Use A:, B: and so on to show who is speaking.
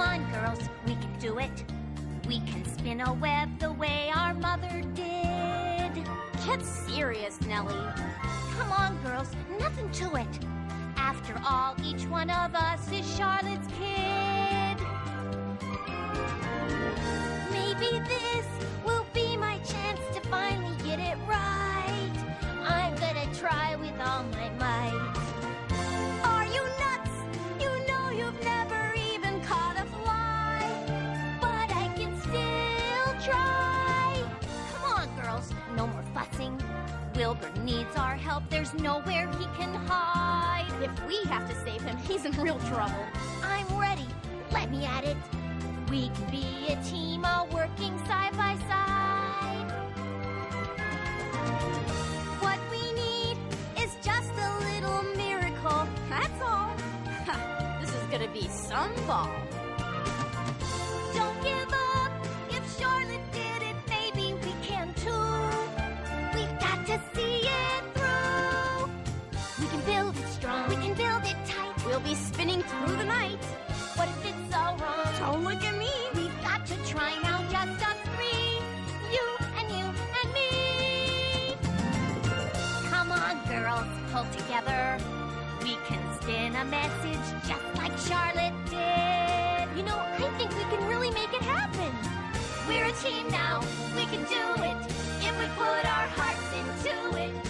A: on, girls, we can do it. We can spin a web the way our mother did.
B: Get serious, Nellie.
A: Come on, girls, nothing to it. After all, each one of us is Charlotte's kid. Needs our help. There's nowhere he can hide.
B: If we have to save him, he's in real trouble.
A: I'm ready. Let me at it. We can be a team, all working side by side. What we need is just a little miracle.
B: That's all. this is gonna be some ball. be spinning through the night.
A: What if it's all wrong? Don't
B: look at me.
A: We've got to try now, just us three. You and you and me. Come on, girls, pull together. We can spin a message just like Charlotte did. You know, I think we can really make it happen. We're a team now. We can do it if we put our hearts into it.